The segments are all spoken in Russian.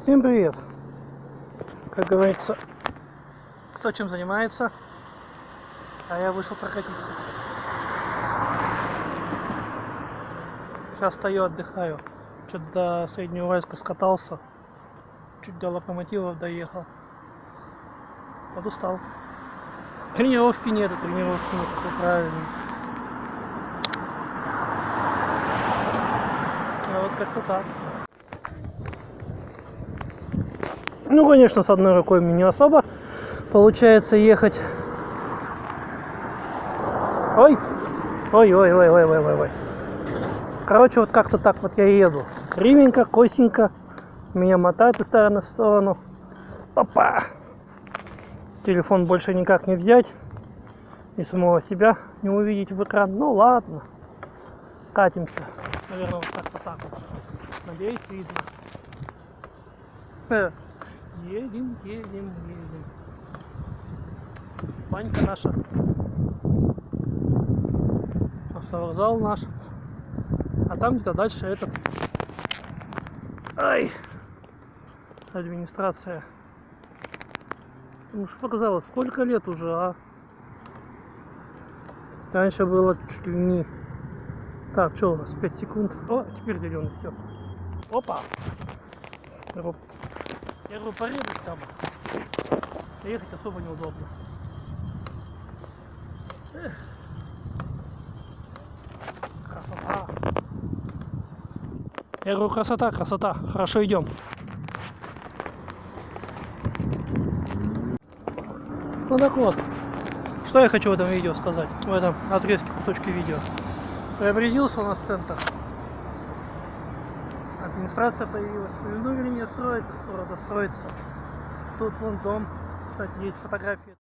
Всем привет! Как говорится, кто чем занимается, а я вышел прокатиться. Сейчас стою, отдыхаю. Что-то до Среднего Уральска скатался. Чуть до локомотивов доехал. Подустал. Тренировки нету, тренировки нет, все правильно. А вот как-то так. Ну, конечно, с одной рукой мне не особо получается ехать. Ой! Ой, ой, ой, ой, ой, ой, ой. Короче, вот как-то так вот я еду. Ривенько, косенько. Меня мотает из стороны в сторону. Опа! Телефон больше никак не взять. И самого себя не увидеть в экран. Ну ладно. Катимся. Наверное, вот как-то так вот. Надеюсь, видно. Едем, едем, едем. Банька наша. Автовокзал наш. А там где-то дальше этот. Ай! Администрация. Ну что вокзал, сколько лет уже, а? Раньше было чуть ли не... Так, что у нас? 5 секунд. О, теперь зеленый, все. Опа! Я говорю, порезать там. Ехать особо неудобно. Эх. Красота. Я говорю, красота, красота. Хорошо идем. Ну так вот. Что я хочу в этом видео сказать? В этом отрезке кусочки видео. Преобразился у нас центр администрация появилась. Павильную линия строится, скоро достроится. Тут вон дом, кстати, есть фотографии.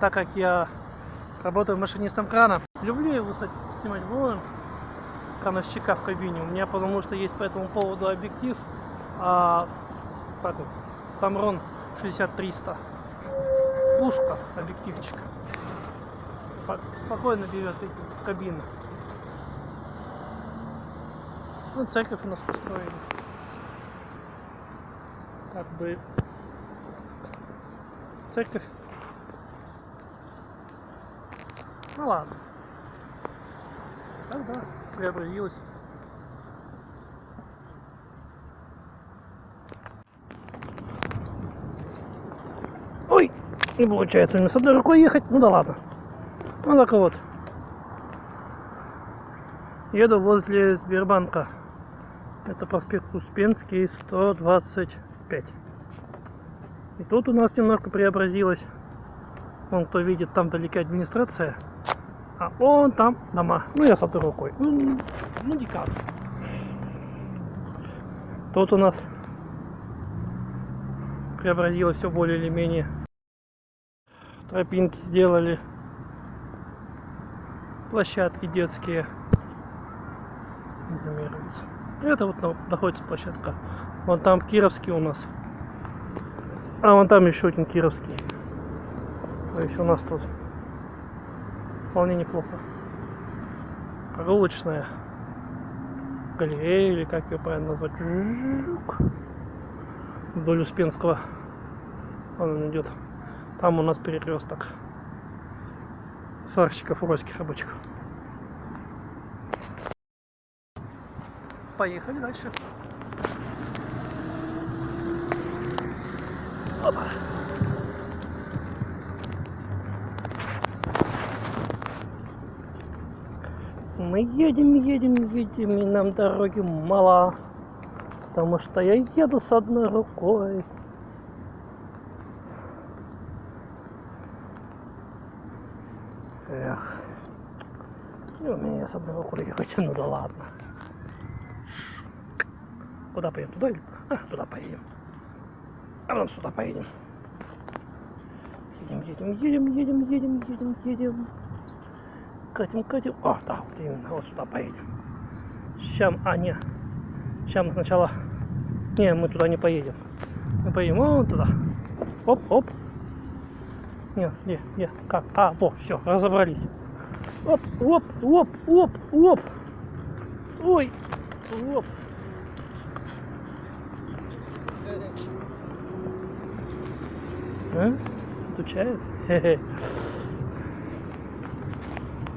Так как я работаю машинистом крана, люблю его снимать вон крановщика в кабине. У меня потому что есть по этому поводу объектив, а, так вот, Тамрон 6300. Пушка, объективчик. Спокойно берет кабину. Ну, церковь у нас построили. Как бы церковь Ну ладно. Да, преобразилась. Ой, не получается мне с одной рукой ехать. Ну да ладно. Ну так вот. Еду возле Сбербанка. Это проспект Успенский, 125. И тут у нас немножко преобразилось. Вон, кто видит, там вдалеке администрация. А он там дома. Ну, я с одной рукой. Ну, ну никак. Тут у нас преобразилось все более или менее. Тропинки сделали. Площадки детские. Это вот находится площадка. Вон там Кировский у нас. А вон там еще один Кировский. То есть у нас тут вполне неплохо. Прогулочная галерея, или как ее правильно назвать, вдоль Успенского. Он идет. Там у нас перекресток сварщиков уральских рабочих. Поехали дальше. Опа. Мы едем, едем, едем, и нам дороги мало. Потому что я еду с одной рукой. Эх. Не умею я с одной рукой ехать, ну да ладно. Куда поедем? Туда или? А, туда поедем. А потом сюда поедем. Едем, едем, едем, едем, едем, едем, едем. Катим, катим. О, да, вот именно, вот сюда поедем. Сейчас, а, не. Сейчас мы сначала... Не, мы туда не поедем. Мы поедем вон туда. Оп, оп. Не, не, не, как? А, во, все, разобрались. Оп, оп, оп, оп, оп. Ой, оп. А? Отучает?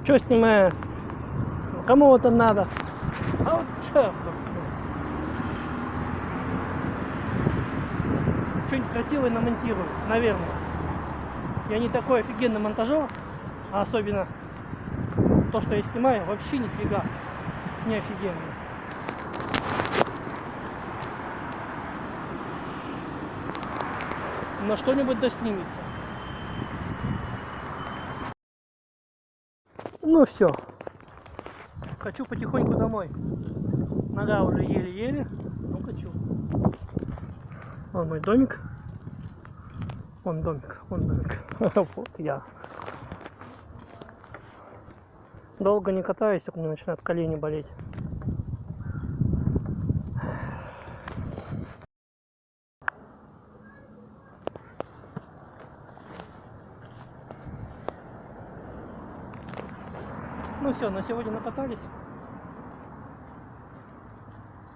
Че снимаю? Кому это надо? А вот черт. Что-нибудь красивое намонтирую, наверное. Я не такой офигенный монтажер, а особенно то, что я снимаю, вообще нифига не офигенно. Но что-нибудь да снимется. Ну все. Хочу потихоньку домой. Нога уже еле-еле. Ну хочу. Вон мой домик. Вон домик, вон домик. Вот я. Долго не катаюсь, у меня начинают колени болеть. Все, на сегодня накатались.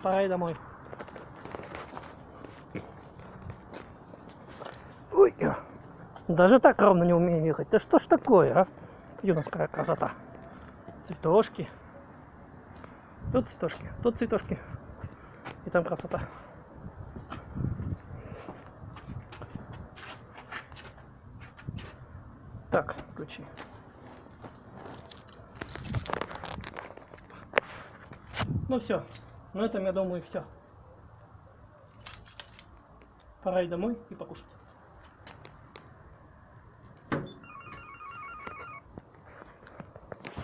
Пора и домой. Ой, даже так ровно не умею ехать. Да что ж такое, а? Какая красота. Цветошки. Тут цветошки, тут цветошки. И там красота. Так, ключи. Ну все, на этом я думаю все. Пора и домой и покушать.